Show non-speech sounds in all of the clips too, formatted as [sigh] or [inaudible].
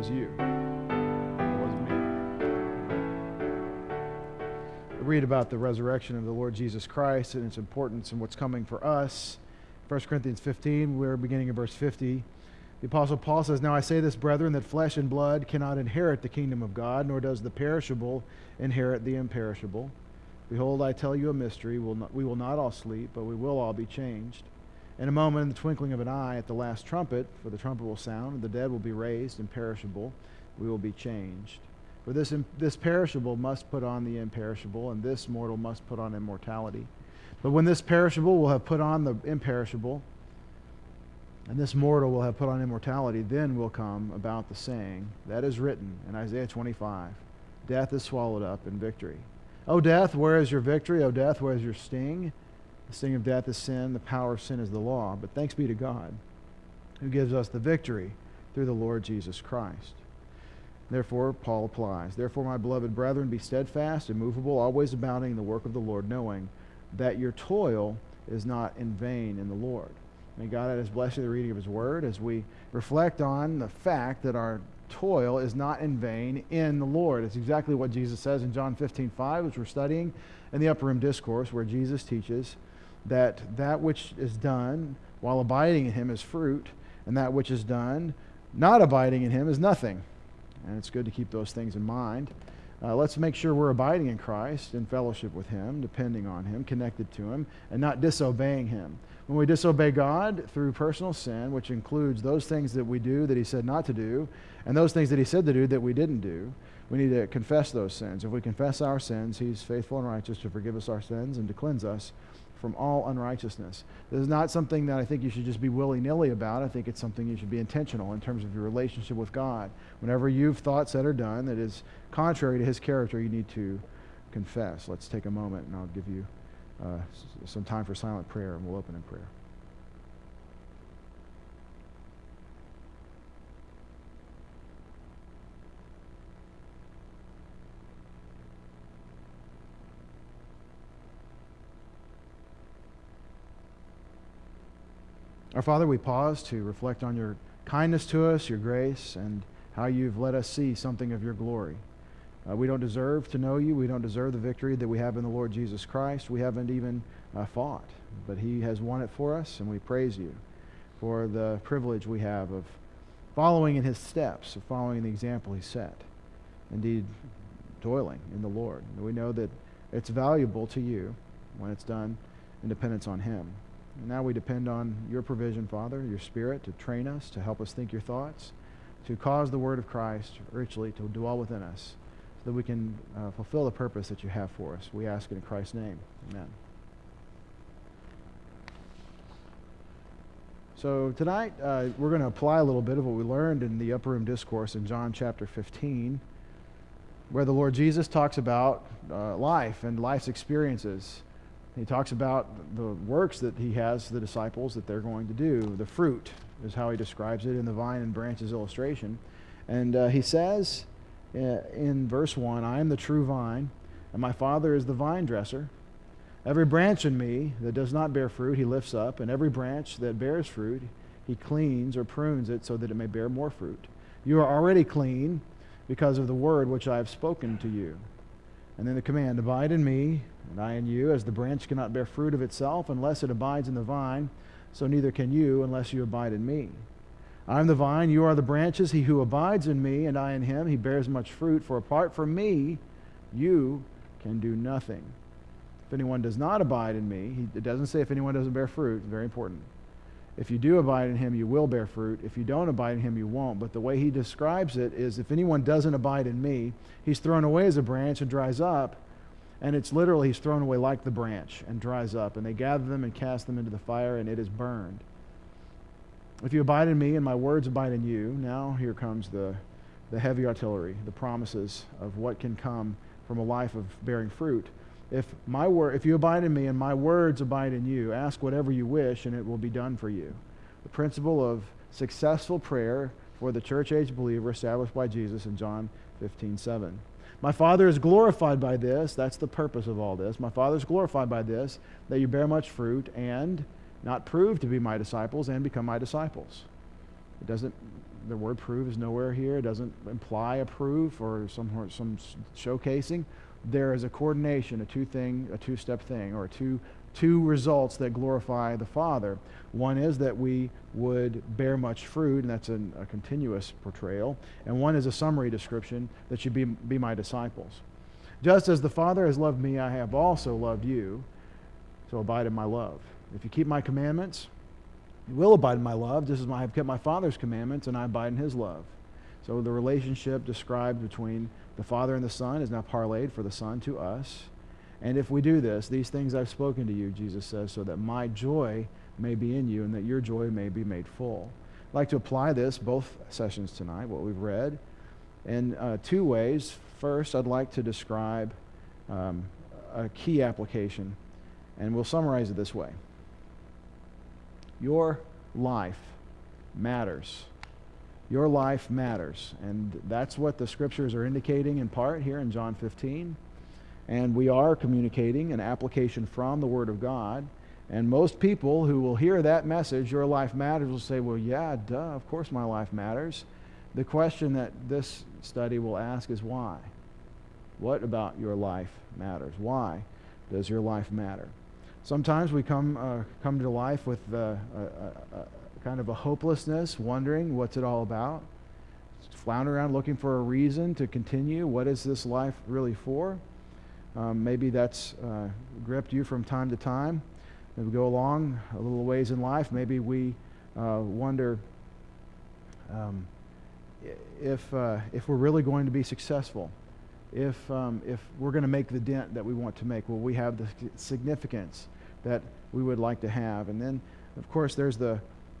was you. It wasn't me. We read about the resurrection of the Lord Jesus Christ and its importance and what's coming for us. 1 Corinthians 15, we're beginning in verse 50. The Apostle Paul says, Now I say this, brethren, that flesh and blood cannot inherit the kingdom of God, nor does the perishable inherit the imperishable. Behold, I tell you a mystery. We'll not, we will not all sleep, but we will all be changed. In a moment, in the twinkling of an eye, at the last trumpet, for the trumpet will sound, and the dead will be raised, imperishable. We will be changed. For this, this perishable must put on the imperishable, and this mortal must put on immortality. But when this perishable will have put on the imperishable, and this mortal will have put on immortality, then will come about the saying that is written in Isaiah 25 Death is swallowed up in victory. O death, where is your victory? O death, where is your sting? The sting of death is sin, the power of sin is the law. But thanks be to God, who gives us the victory through the Lord Jesus Christ. Therefore, Paul applies. Therefore, my beloved brethren, be steadfast, immovable, always abounding in the work of the Lord, knowing that your toil is not in vain in the Lord. May God add his blessing to the reading of his word as we reflect on the fact that our toil is not in vain in the Lord. It's exactly what Jesus says in John 15, 5, which we're studying in the Upper Room Discourse, where Jesus teaches that that which is done while abiding in him is fruit, and that which is done not abiding in him is nothing. And it's good to keep those things in mind. Uh, let's make sure we're abiding in Christ, in fellowship with Him, depending on Him, connected to Him, and not disobeying Him. When we disobey God through personal sin, which includes those things that we do that He said not to do, and those things that He said to do that we didn't do, we need to confess those sins. If we confess our sins, He's faithful and righteous to forgive us our sins and to cleanse us from all unrighteousness. This is not something that I think you should just be willy nilly about. I think it's something you should be intentional in terms of your relationship with God. Whenever you've thought, said, or done that is contrary to His character, you need to confess. Let's take a moment and I'll give you uh, some time for silent prayer and we'll open in prayer. Our Father, we pause to reflect on your kindness to us, your grace, and how you've let us see something of your glory. Uh, we don't deserve to know you. We don't deserve the victory that we have in the Lord Jesus Christ. We haven't even uh, fought, but He has won it for us, and we praise you for the privilege we have of following in His steps, of following the example He set. Indeed, toiling in the Lord. And we know that it's valuable to you when it's done in dependence on Him. And now we depend on your provision, Father, your Spirit, to train us, to help us think your thoughts, to cause the word of Christ richly to dwell within us, so that we can uh, fulfill the purpose that you have for us. We ask it in Christ's name. Amen. So tonight, uh, we're going to apply a little bit of what we learned in the upper room discourse in John chapter 15, where the Lord Jesus talks about uh, life and life's experiences. He talks about the works that he has the disciples that they're going to do. The fruit is how he describes it in the vine and branches illustration. And uh, he says uh, in verse 1 I am the true vine, and my Father is the vine dresser. Every branch in me that does not bear fruit, he lifts up, and every branch that bears fruit, he cleans or prunes it so that it may bear more fruit. You are already clean because of the word which I have spoken to you. And then the command Abide in me, and I in you, as the branch cannot bear fruit of itself unless it abides in the vine, so neither can you unless you abide in me. I am the vine, you are the branches. He who abides in me, and I in him, he bears much fruit. For apart from me, you can do nothing. If anyone does not abide in me, he, it doesn't say if anyone doesn't bear fruit, very important. If you do abide in him, you will bear fruit. If you don't abide in him, you won't. But the way he describes it is if anyone doesn't abide in me, he's thrown away as a branch and dries up and it's literally, he's thrown away like the branch and dries up. And they gather them and cast them into the fire, and it is burned. If you abide in me and my words abide in you, now here comes the, the heavy artillery, the promises of what can come from a life of bearing fruit. If, my word, if you abide in me and my words abide in you, ask whatever you wish, and it will be done for you. The principle of successful prayer for the church age believer established by Jesus in John 15 7. My Father is glorified by this. That's the purpose of all this. My Father is glorified by this, that you bear much fruit and not prove to be my disciples and become my disciples. It doesn't the word prove is nowhere here. It doesn't imply a proof or some, some showcasing. There is a coordination, a two thing, a two step thing, or two, two results that glorify the Father. One is that we would bear much fruit, and that's an, a continuous portrayal. And one is a summary description that you be, be my disciples. Just as the Father has loved me, I have also loved you. So abide in my love. If you keep my commandments, you will abide in my love, just as I have kept my Father's commandments, and I abide in his love. So the relationship described between the Father and the Son is now parlayed for the Son to us. And if we do this, these things I've spoken to you, Jesus says, so that my joy may be in you and that your joy may be made full. I'd like to apply this both sessions tonight, what we've read, in uh, two ways. First, I'd like to describe um, a key application, and we'll summarize it this way Your life matters. Your life matters. And that's what the scriptures are indicating in part here in John 15. And we are communicating an application from the Word of God. And most people who will hear that message, your life matters, will say, well, yeah, duh, of course my life matters. The question that this study will ask is why? What about your life matters? Why does your life matter? Sometimes we come, uh, come to life with uh, a, a, kind of a hopelessness, wondering what's it all about. Flounder around looking for a reason to continue. What is this life really for? Um, maybe that's uh, gripped you from time to time. As we go along a little ways in life, maybe we uh, wonder um, if, uh, if we're really going to be successful, if, um, if we're going to make the dent that we want to make, will we have the significance that we would like to have? And then, of course, there's the,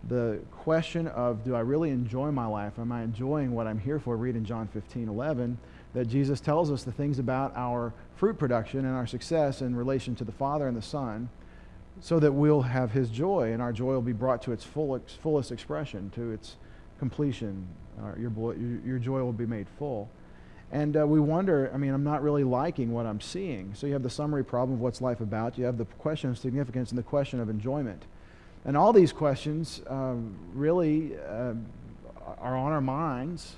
the question of do I really enjoy my life? Am I enjoying what I'm here for? Read in John 15 11 that Jesus tells us the things about our fruit production and our success in relation to the Father and the Son so that we'll have his joy and our joy will be brought to its full, fullest expression, to its completion. Your, your joy will be made full. And uh, we wonder, I mean, I'm not really liking what I'm seeing. So you have the summary problem of what's life about, you have the question of significance and the question of enjoyment. And all these questions um, really uh, are on our minds.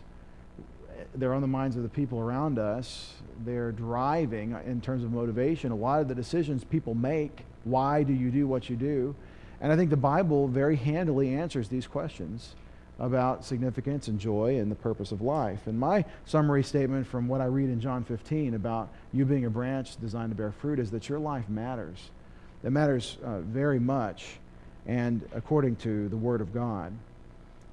They're on the minds of the people around us. They're driving, in terms of motivation, a lot of the decisions people make why do you do what you do? And I think the Bible very handily answers these questions about significance and joy and the purpose of life. And my summary statement from what I read in John 15 about you being a branch designed to bear fruit is that your life matters. It matters uh, very much, and according to the Word of God.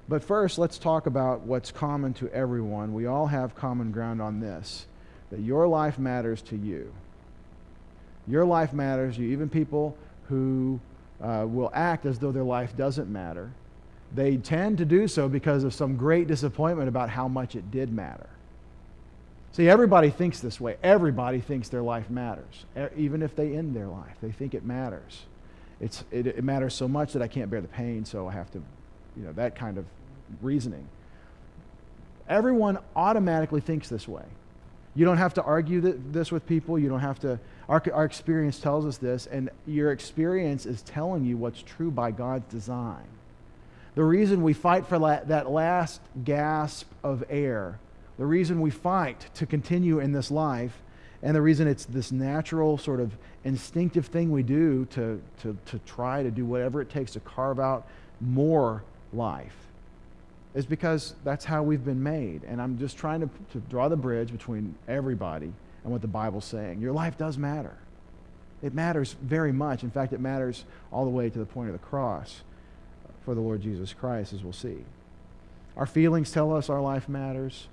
But first, let's talk about what's common to everyone. We all have common ground on this that your life matters to you. Your life matters you. Even people who uh, will act as though their life doesn't matter, they tend to do so because of some great disappointment about how much it did matter. See, everybody thinks this way. Everybody thinks their life matters, even if they end their life. They think it matters. It's, it, it matters so much that I can't bear the pain, so I have to, you know, that kind of reasoning. Everyone automatically thinks this way. You don't have to argue this with people. You don't have to. Our, our experience tells us this, and your experience is telling you what's true by God's design. The reason we fight for la- that last gasp of air, the reason we fight to continue in this life, and the reason it's this natural, sort of instinctive thing we do to, to, to try to do whatever it takes to carve out more life is because that's how we've been made. And I'm just trying to, to draw the bridge between everybody and what the Bible's saying. Your life does matter. It matters very much. In fact, it matters all the way to the point of the cross for the Lord Jesus Christ, as we'll see. Our feelings tell us our life matters.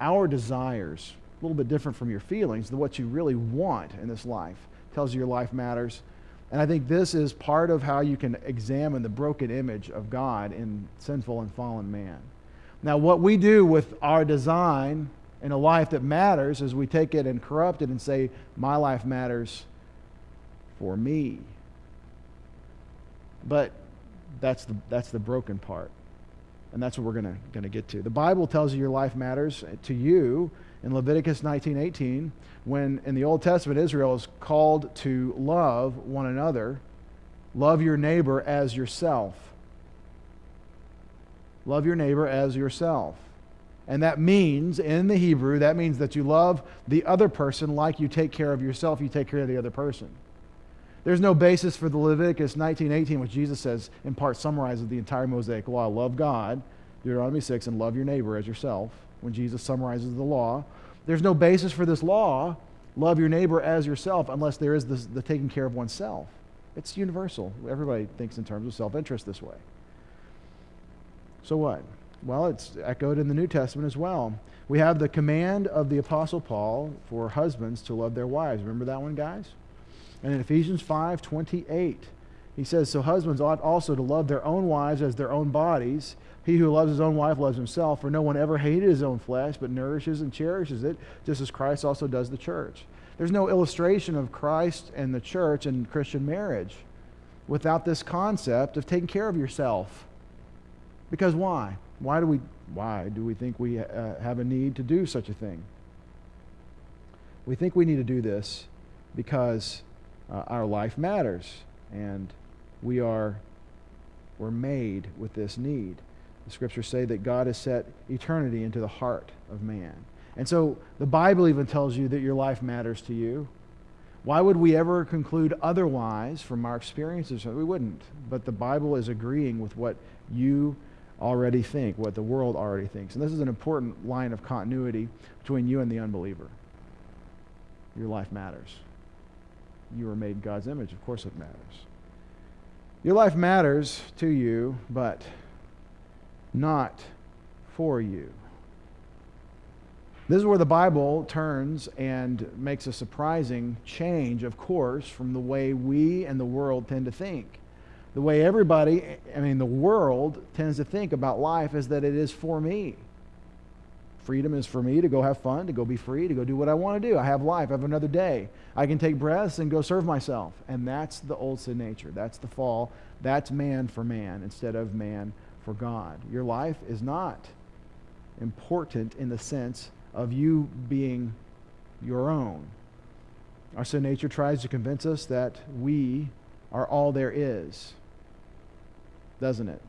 Our desires, a little bit different from your feelings, than what you really want in this life, tells you your life matters. And I think this is part of how you can examine the broken image of God in sinful and fallen man. Now, what we do with our design in a life that matters is we take it and corrupt it and say, My life matters for me. But that's the, that's the broken part. And that's what we're going to get to. The Bible tells you your life matters to you in Leviticus 19:18 when in the Old Testament Israel is called to love one another, love your neighbor as yourself. love your neighbor as yourself. And that means, in the Hebrew, that means that you love the other person like you take care of yourself, you take care of the other person. There's no basis for the Leviticus 19:18, which Jesus says in part summarizes the entire Mosaic law. Love God, Deuteronomy 6, and love your neighbor as yourself. When Jesus summarizes the law, there's no basis for this law, love your neighbor as yourself, unless there is this, the taking care of oneself. It's universal. Everybody thinks in terms of self-interest this way. So what? Well, it's echoed in the New Testament as well. We have the command of the Apostle Paul for husbands to love their wives. Remember that one, guys? And in Ephesians 5 28, he says, So husbands ought also to love their own wives as their own bodies. He who loves his own wife loves himself, for no one ever hated his own flesh, but nourishes and cherishes it, just as Christ also does the church. There's no illustration of Christ and the church and Christian marriage without this concept of taking care of yourself. Because why? Why do we, why do we think we uh, have a need to do such a thing? We think we need to do this because uh, our life matters and we are we're made with this need. The scriptures say that God has set eternity into the heart of man. And so the Bible even tells you that your life matters to you. Why would we ever conclude otherwise from our experiences? We wouldn't. But the Bible is agreeing with what you already think, what the world already thinks. And this is an important line of continuity between you and the unbeliever. Your life matters. You are made God's image. Of course, it matters. Your life matters to you, but not for you. This is where the Bible turns and makes a surprising change, of course, from the way we and the world tend to think. The way everybody, I mean, the world tends to think about life is that it is for me. Freedom is for me to go have fun, to go be free, to go do what I want to do. I have life, I have another day. I can take breaths and go serve myself. And that's the old sin nature. That's the fall. That's man for man instead of man for God. Your life is not important in the sense of you being your own. Our sin nature tries to convince us that we are all there is, doesn't it?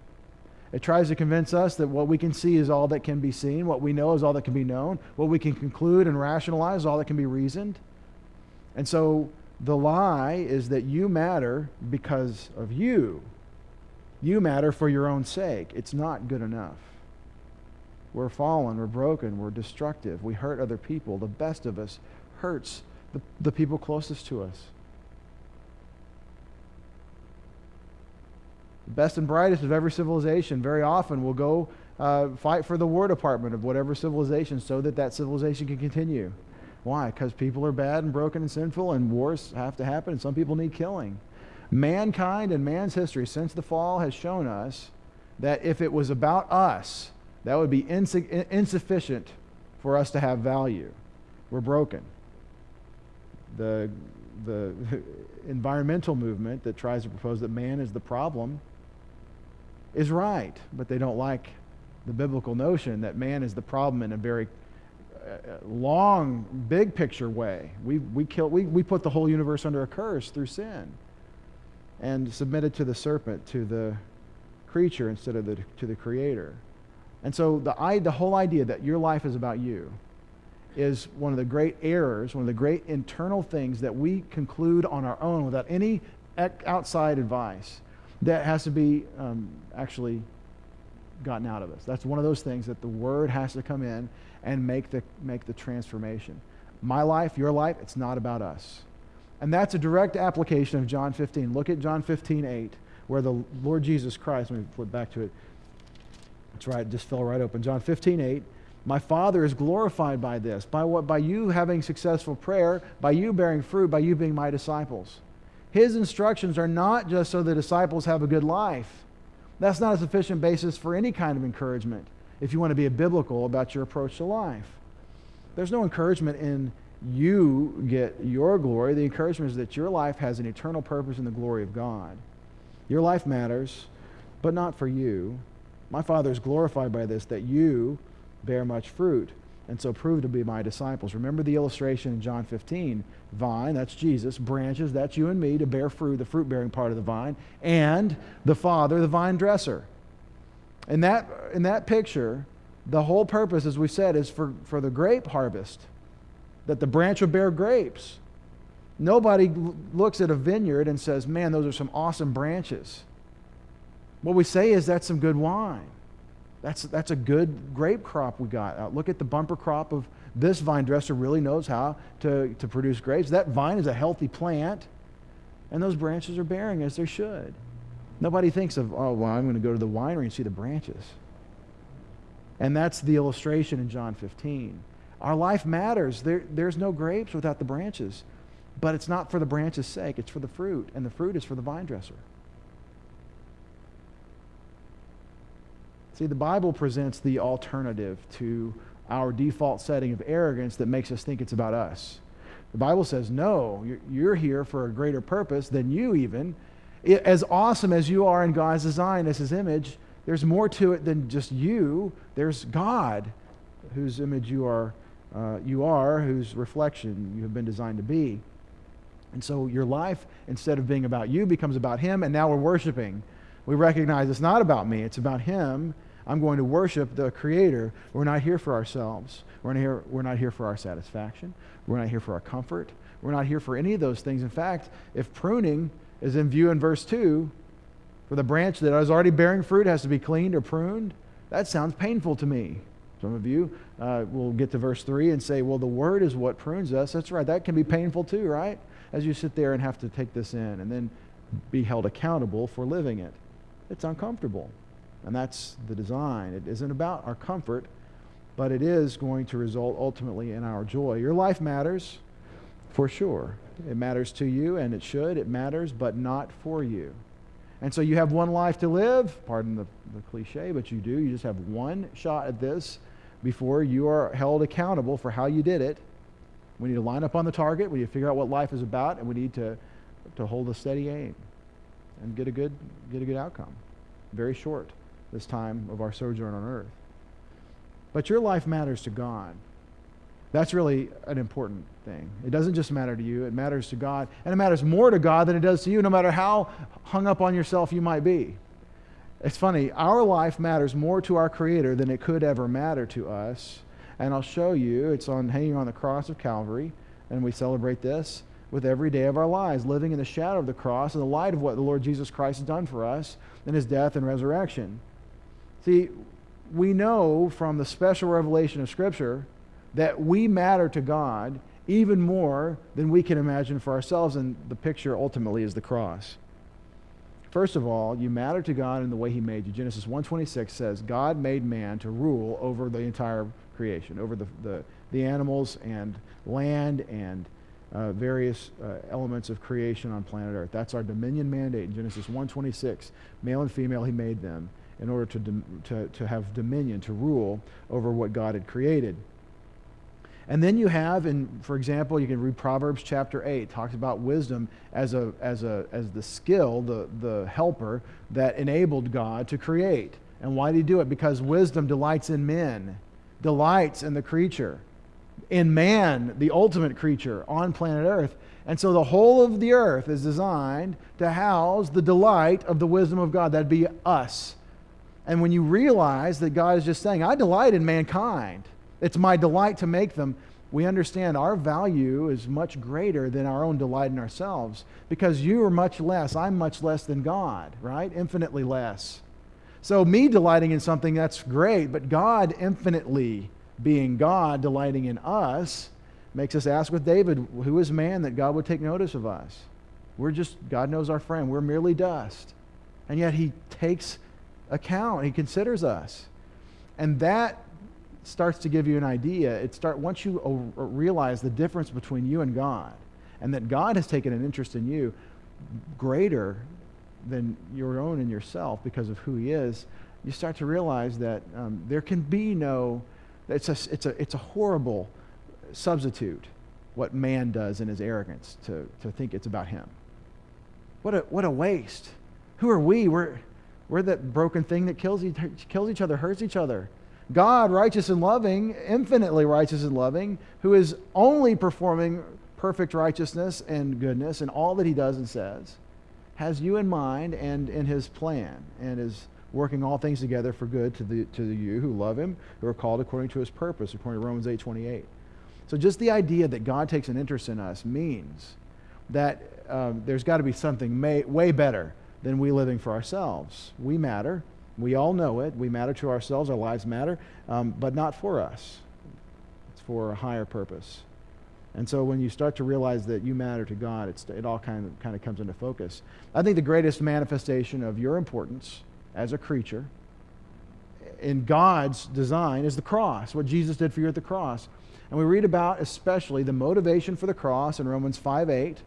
It tries to convince us that what we can see is all that can be seen, what we know is all that can be known, what we can conclude and rationalize is all that can be reasoned. And so the lie is that you matter because of you. You matter for your own sake. It's not good enough. We're fallen, we're broken, we're destructive, we hurt other people. The best of us hurts the, the people closest to us. Best and brightest of every civilization very often will go uh, fight for the War Department of whatever civilization so that that civilization can continue. Why? Because people are bad and broken and sinful, and wars have to happen, and some people need killing. Mankind and man's history since the fall has shown us that if it was about us, that would be insu- insufficient for us to have value. We're broken. The, the [laughs] environmental movement that tries to propose that man is the problem is right, but they don't like the biblical notion that man is the problem in a very uh, long, big picture way. We, we, kill, we, we put the whole universe under a curse through sin and submitted to the serpent, to the creature instead of the, to the creator. And so the, I, the whole idea that your life is about you is one of the great errors, one of the great internal things that we conclude on our own without any outside advice that has to be um, actually gotten out of us. That's one of those things that the Word has to come in and make the, make the transformation. My life, your life, it's not about us. And that's a direct application of John 15. Look at John 15, 8, where the Lord Jesus Christ, let me flip back to it. That's right, it just fell right open. John 15, 8. My Father is glorified by this, by what? By you having successful prayer, by you bearing fruit, by you being my disciples. His instructions are not just so the disciples have a good life. That's not a sufficient basis for any kind of encouragement if you want to be biblical about your approach to life. There's no encouragement in you get your glory. The encouragement is that your life has an eternal purpose in the glory of God. Your life matters, but not for you. My Father is glorified by this, that you bear much fruit and so prove to be my disciples. Remember the illustration in John 15 vine, that's Jesus, branches, that's you and me, to bear fruit, the fruit bearing part of the vine, and the Father, the vine dresser. In that, in that picture, the whole purpose, as we said, is for, for the grape harvest, that the branch will bear grapes. Nobody looks at a vineyard and says, Man, those are some awesome branches. What we say is that's some good wine. That's, that's a good grape crop we got. Uh, look at the bumper crop of this vine dresser, really knows how to, to produce grapes. That vine is a healthy plant, and those branches are bearing as they should. Nobody thinks of, oh, well, I'm going to go to the winery and see the branches. And that's the illustration in John 15. Our life matters. There, there's no grapes without the branches. But it's not for the branches' sake, it's for the fruit, and the fruit is for the vine dresser. See, the Bible presents the alternative to our default setting of arrogance that makes us think it's about us. The Bible says, no, you're here for a greater purpose than you even. As awesome as you are in God's design as his image, there's more to it than just you. There's God, whose image you are, uh, you are, whose reflection you have been designed to be. And so your life, instead of being about you, becomes about Him, and now we're worshiping. We recognize it's not about me, it's about Him. I'm going to worship the Creator. We're not here for ourselves. We're not here, we're not here for our satisfaction. We're not here for our comfort. We're not here for any of those things. In fact, if pruning is in view in verse 2, for the branch that is already bearing fruit has to be cleaned or pruned, that sounds painful to me. Some of you uh, will get to verse 3 and say, well, the word is what prunes us. That's right. That can be painful too, right? as you sit there and have to take this in and then be held accountable for living it. It's uncomfortable. And that's the design. It isn't about our comfort, but it is going to result ultimately in our joy. Your life matters for sure. It matters to you, and it should. It matters, but not for you. And so you have one life to live. Pardon the, the cliche, but you do. You just have one shot at this before you are held accountable for how you did it. We need to line up on the target. We need to figure out what life is about, and we need to, to hold a steady aim and get a good, get a good outcome. Very short this time of our sojourn on earth. But your life matters to God. That's really an important thing. It doesn't just matter to you, it matters to God. And it matters more to God than it does to you, no matter how hung up on yourself you might be. It's funny, our life matters more to our Creator than it could ever matter to us and I'll show you. It's on hanging on the cross of Calvary, and we celebrate this with every day of our lives, living in the shadow of the cross in the light of what the Lord Jesus Christ has done for us in his death and resurrection. See, we know from the special revelation of Scripture that we matter to God even more than we can imagine for ourselves, and the picture ultimately is the cross. First of all, you matter to God in the way he made you. Genesis 1:26 says, "God made man to rule over the entire creation, over the, the, the animals and land and uh, various uh, elements of creation on planet Earth. That's our dominion mandate in Genesis 1:26. Male and female, he made them in order to, to, to have dominion, to rule over what God had created. And then you have, in, for example, you can read Proverbs chapter 8, talks about wisdom as, a, as, a, as the skill, the, the helper that enabled God to create. And why did he do it? Because wisdom delights in men delights in the creature, in man, the ultimate creature on planet Earth. And so the whole of the earth is designed to house the delight of the wisdom of God. That'd be us. And when you realize that God is just saying, I delight in mankind, it's my delight to make them, we understand our value is much greater than our own delight in ourselves because you are much less, I'm much less than God, right? Infinitely less. So, me delighting in something, that's great, but God infinitely being God, delighting in us, makes us ask with David, who is man that God would take notice of us? We're just, God knows our friend. We're merely dust. And yet he takes account, he considers us. And that starts to give you an idea. It start once you realize the difference between you and God, and that God has taken an interest in you greater than your own in yourself because of who he is, you start to realize that um, there can be no, it's a, it's, a, it's a horrible substitute what man does in his arrogance to, to think it's about him. What a, what a waste. Who are we? We're, we're that broken thing that kills each, kills each other, hurts each other. God, righteous and loving, infinitely righteous and loving, who is only performing perfect righteousness and goodness in all that he does and says has you in mind and in his plan and is working all things together for good to, the, to you who love him, who are called according to his purpose, according to Romans 8 28. So just the idea that God takes an interest in us means that um, there's got to be something may, way better than we living for ourselves. We matter. We all know it. We matter to ourselves. Our lives matter, um, but not for us. It's for a higher purpose. And so when you start to realize that you matter to God, it's it all kind of, kind of comes into focus. I think the greatest manifestation of your importance as a creature in God's design is the cross, what Jesus did for you at the cross. And we read about especially the motivation for the cross in Romans 5 8.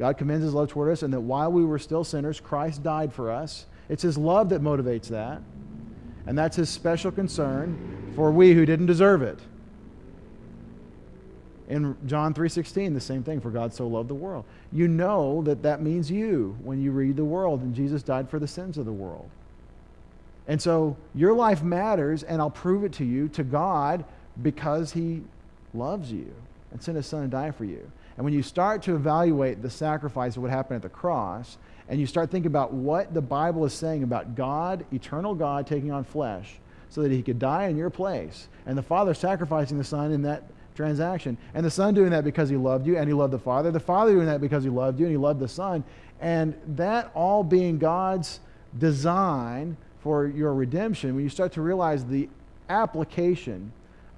God commends his love toward us, and that while we were still sinners, Christ died for us. It's his love that motivates that. And that's his special concern for we who didn't deserve it. In John 3:16, the same thing, for God so loved the world. You know that that means you when you read the world and Jesus died for the sins of the world. And so your life matters and I'll prove it to you to God because he loves you and sent his son to die for you. And when you start to evaluate the sacrifice of what happened at the cross, and you start thinking about what the Bible is saying about God, eternal God, taking on flesh so that he could die in your place, and the Father sacrificing the Son in that transaction, and the Son doing that because he loved you and he loved the Father, the Father doing that because he loved you and he loved the Son, and that all being God's design for your redemption, when you start to realize the application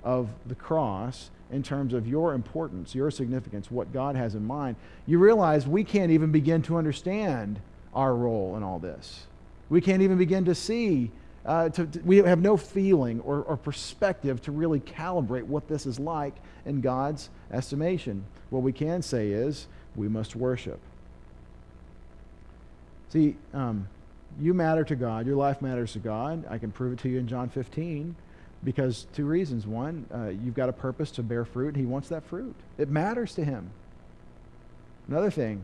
of the cross in terms of your importance, your significance, what God has in mind, you realize we can't even begin to understand our role in all this. We can't even begin to see, uh, to, to, we have no feeling or, or perspective to really calibrate what this is like in God's estimation. What we can say is we must worship. See, um, you matter to God, your life matters to God. I can prove it to you in John 15 because two reasons. One, uh, you've got a purpose to bear fruit, and He wants that fruit. It matters to Him. Another thing,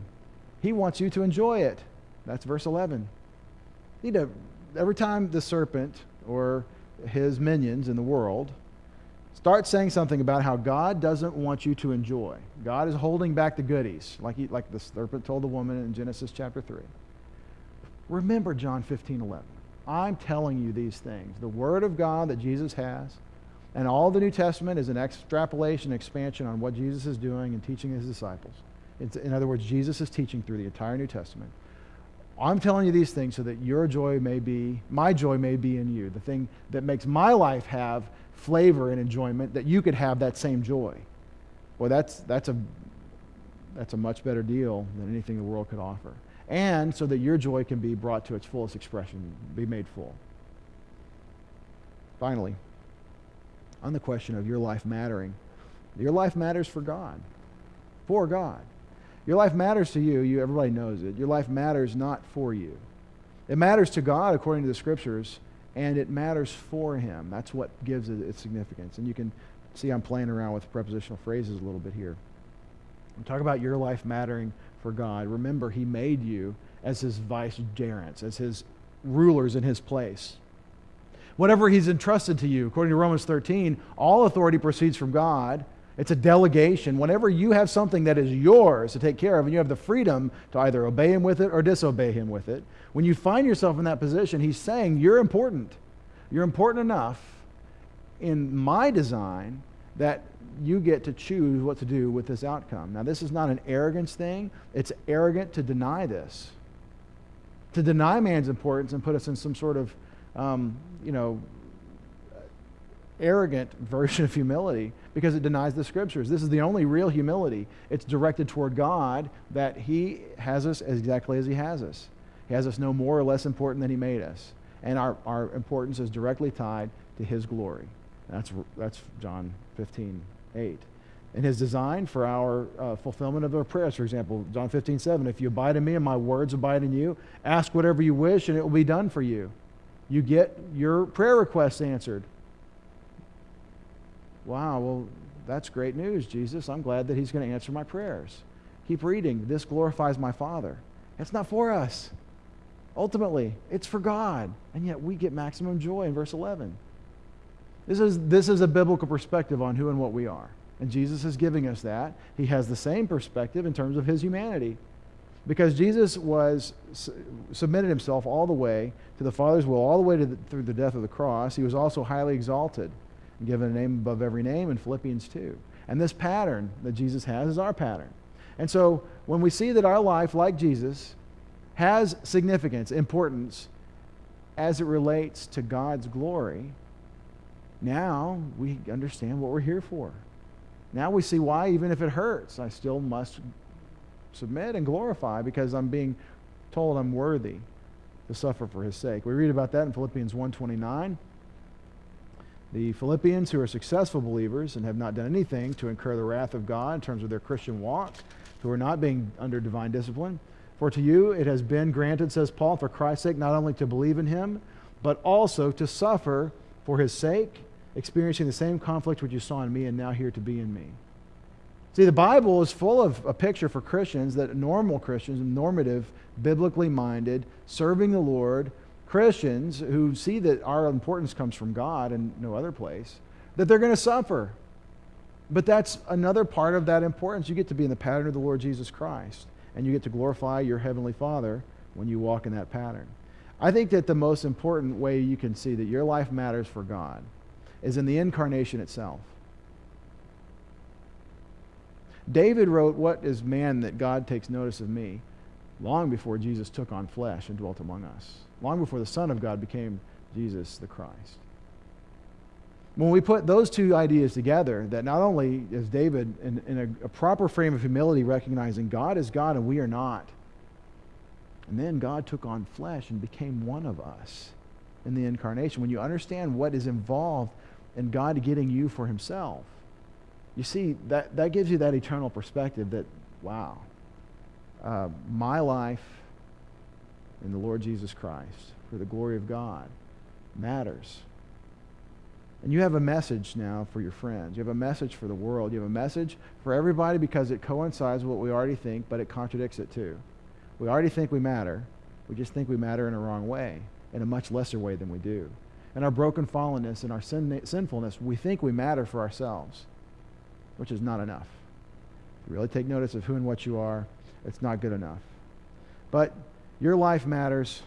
He wants you to enjoy it. That's verse 11. You know, every time the serpent or his minions in the world start saying something about how God doesn't want you to enjoy, God is holding back the goodies, like, he, like the serpent told the woman in Genesis chapter 3. Remember John 15 11. I'm telling you these things. The Word of God that Jesus has, and all the New Testament is an extrapolation, expansion on what Jesus is doing and teaching his disciples. It's, in other words, Jesus is teaching through the entire New Testament. I'm telling you these things so that your joy may be, my joy may be in you. The thing that makes my life have flavor and enjoyment, that you could have that same joy. Well, that's, that's, a, that's a much better deal than anything the world could offer and so that your joy can be brought to its fullest expression, be made full. Finally, on the question of your life mattering, your life matters for God, for God. Your life matters to you. You everybody knows it. Your life matters not for you. It matters to God according to the scriptures, and it matters for Him. That's what gives it its significance. And you can see I'm playing around with prepositional phrases a little bit here. I'm talking about your life mattering for God. Remember, He made you as His vicegerents, as His rulers in His place. Whatever He's entrusted to you, according to Romans 13, all authority proceeds from God. It's a delegation. Whenever you have something that is yours to take care of, and you have the freedom to either obey Him with it or disobey Him with it, when you find yourself in that position, He's saying, You're important. You're important enough in my design that you get to choose what to do with this outcome. Now, this is not an arrogance thing, it's arrogant to deny this. To deny man's importance and put us in some sort of, um, you know, arrogant [laughs] version of humility because it denies the scriptures. This is the only real humility. It's directed toward God that He has us exactly as He has us. He has us no more or less important than He made us. And our, our importance is directly tied to His glory. That's, that's John 15, 8. In his design for our uh, fulfillment of our prayers, for example, John 15, 7, if you abide in me and my words abide in you, ask whatever you wish and it will be done for you. You get your prayer requests answered. Wow, well, that's great news, Jesus. I'm glad that he's going to answer my prayers. Keep reading. This glorifies my Father. It's not for us. Ultimately, it's for God. And yet we get maximum joy in verse 11. This is, this is a biblical perspective on who and what we are. And Jesus is giving us that. He has the same perspective in terms of his humanity. Because Jesus was submitted himself all the way to the Father's will, all the way the, through the death of the cross. He was also highly exalted and given a name above every name in Philippians 2. And this pattern that Jesus has is our pattern. And so when we see that our life, like Jesus, has significance, importance, as it relates to God's glory, now we understand what we're here for. Now we see why, even if it hurts, I still must submit and glorify because I'm being told I'm worthy to suffer for his sake. We read about that in Philippians 1:29. The Philippians who are successful believers and have not done anything to incur the wrath of God in terms of their Christian walk, who are not being under divine discipline, for to you it has been granted, says Paul, for Christ's sake, not only to believe in him, but also to suffer for his sake, experiencing the same conflict which you saw in me and now here to be in me. See, the Bible is full of a picture for Christians that normal Christians, normative, biblically minded, serving the Lord, Christians who see that our importance comes from God and no other place, that they're going to suffer. But that's another part of that importance. You get to be in the pattern of the Lord Jesus Christ and you get to glorify your Heavenly Father when you walk in that pattern. I think that the most important way you can see that your life matters for God is in the incarnation itself. David wrote, What is man that God takes notice of me? long before Jesus took on flesh and dwelt among us, long before the Son of God became Jesus the Christ. When we put those two ideas together, that not only is David in, in a, a proper frame of humility recognizing God is God and we are not, and then God took on flesh and became one of us in the incarnation. When you understand what is involved in God getting you for himself, you see, that, that gives you that eternal perspective that, wow, uh, my life in the Lord Jesus Christ for the glory of God matters. And you have a message now for your friends. You have a message for the world. You have a message for everybody because it coincides with what we already think, but it contradicts it too. We already think we matter. We just think we matter in a wrong way, in a much lesser way than we do. In our broken fallenness and our sin- sinfulness, we think we matter for ourselves, which is not enough. If You really take notice of who and what you are, it's not good enough. But your life matters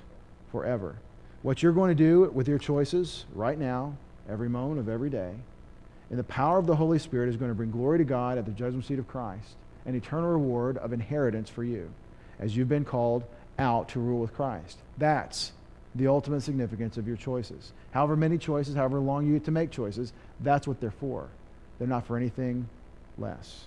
forever. What you're going to do with your choices right now every moment of every day. And the power of the Holy Spirit is going to bring glory to God at the judgment seat of Christ, an eternal reward of inheritance for you as you've been called out to rule with Christ. That's the ultimate significance of your choices. However many choices, however long you get to make choices, that's what they're for. They're not for anything less.